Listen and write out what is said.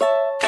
you